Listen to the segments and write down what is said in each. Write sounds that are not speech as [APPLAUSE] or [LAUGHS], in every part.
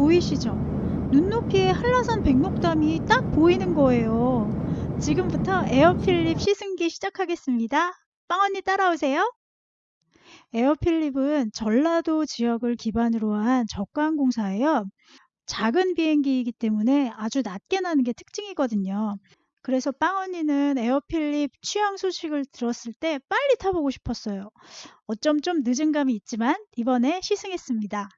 보이시죠? 눈높이에 한라산 백록담이 딱 보이는 거예요. 지금부터 에어필립 시승기 시작하겠습니다. 빵언니 따라오세요. 에어필립은 전라도 지역을 기반으로 한 저가항공사예요. 작은 비행기이기 때문에 아주 낮게 나는 게 특징이거든요. 그래서 빵언니는 에어필립 취향 소식을 들었을 때 빨리 타보고 싶었어요. 어쩜 좀 늦은 감이 있지만 이번에 시승했습니다.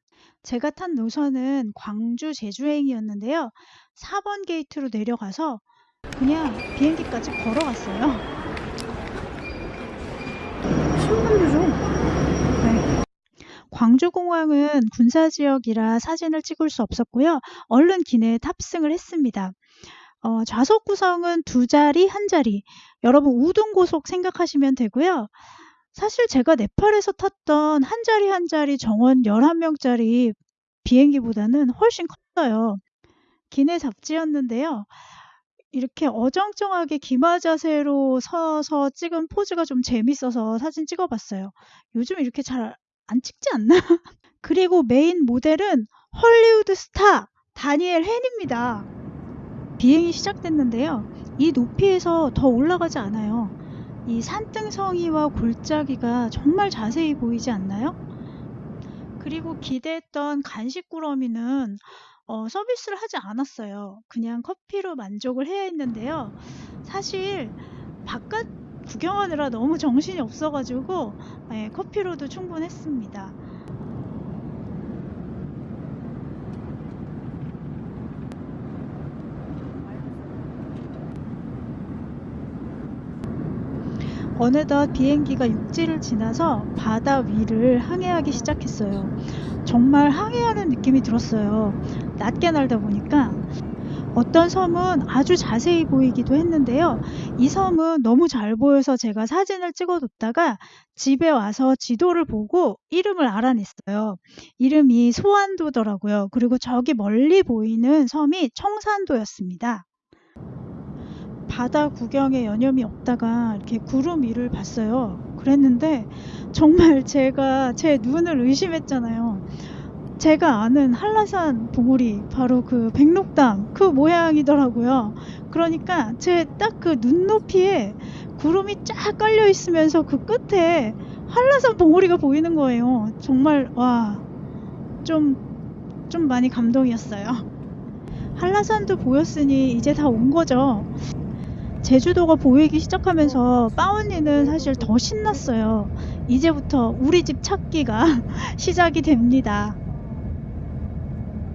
제가 탄 노선은 광주 제주행이었는데요. 4번 게이트로 내려가서 그냥 비행기까지 걸어갔어요. 네. 광주공항은 군사지역이라 사진을 찍을 수 없었고요. 얼른 기내에 탑승을 했습니다. 어, 좌석 구성은 두 자리, 한 자리. 여러분 우등고속 생각하시면 되고요. 사실 제가 네팔에서 탔던 한 자리 한 자리 정원 11명짜리 비행기보다는 훨씬 컸어요. 기내 잡지였는데요. 이렇게 어정쩡하게 기마 자세로 서서 찍은 포즈가 좀 재밌어서 사진 찍어봤어요. 요즘 이렇게 잘 안 찍지 않나? [LAUGHS] 그리고 메인 모델은 헐리우드 스타 다니엘 헤니입니다. 비행이 시작됐는데요. 이 높이에서 더 올라가지 않아요. 이 산등성이와 골짜기가 정말 자세히 보이지 않나요? 그리고 기대했던 간식 꾸러미는 어, 서비스를 하지 않았어요. 그냥 커피로 만족을 해야 했는데요. 사실 바깥 구경하느라 너무 정신이 없어가지고 예, 커피로도 충분했습니다. 어느덧 비행기가 육지를 지나서 바다 위를 항해하기 시작했어요. 정말 항해하는 느낌이 들었어요. 낮게 날다 보니까 어떤 섬은 아주 자세히 보이기도 했는데요. 이 섬은 너무 잘 보여서 제가 사진을 찍어뒀다가 집에 와서 지도를 보고 이름을 알아냈어요. 이름이 소안도더라고요. 그리고 저기 멀리 보이는 섬이 청산도였습니다. 바다 구경에 여념이 없다가 이렇게 구름 위를 봤어요. 그랬는데 정말 [LAUGHS] 제가 제 눈을 의심했잖아요. 제가 아는 한라산 봉우리 바로 그 백록담 그 모양이더라고요. 그러니까 제 딱 그 눈높이에 구름이 쫙 깔려 있으면서 그 끝에 한라산 봉우리가 보이는 거예요. 정말 와좀좀 좀 많이 감동이었어요. 한라산도 보였으니 이제 다 온 거죠. 제주도가 보이기 시작하면서 빠언니는 사실 더 신났어요. 이제부터 우리 집 찾기가 [LAUGHS] 시작이 됩니다.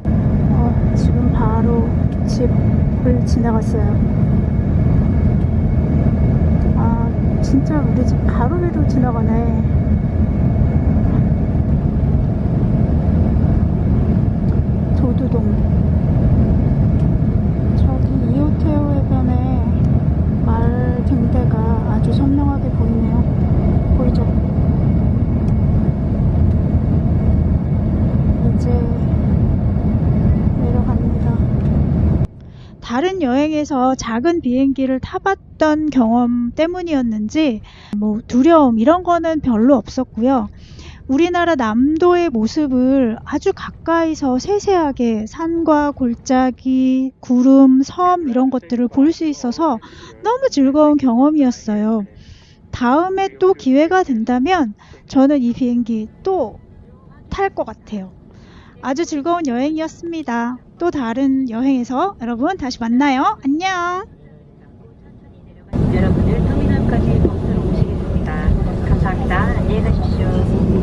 어, 지금 바로 집을 지나갔어요. 아, 진짜 우리 집 바로 위로 지나가네. 도두동. 저기 이호태우 해변에 말 등대가 아주 선명하게 보이네요. 보이죠? 이제 내려갑니다. 다른 여행에서 작은 비행기를 타봤던 경험 때문이었는지 뭐 두려움 이런 거는 별로 없었고요. 우리나라 남도의 모습을 아주 가까이서 세세하게 산과 골짜기, 구름, 섬 이런 것들을 볼 수 있어서 너무 즐거운 경험이었어요. 다음에 또 기회가 된다면 저는 이 비행기 또 탈 것 같아요. 아주 즐거운 여행이었습니다. 또 다른 여행에서 여러분 다시 만나요. 안녕. 여러분을 터미널까지 버스로 오시겠습니다. 감사합니다. 안녕히 가십시오.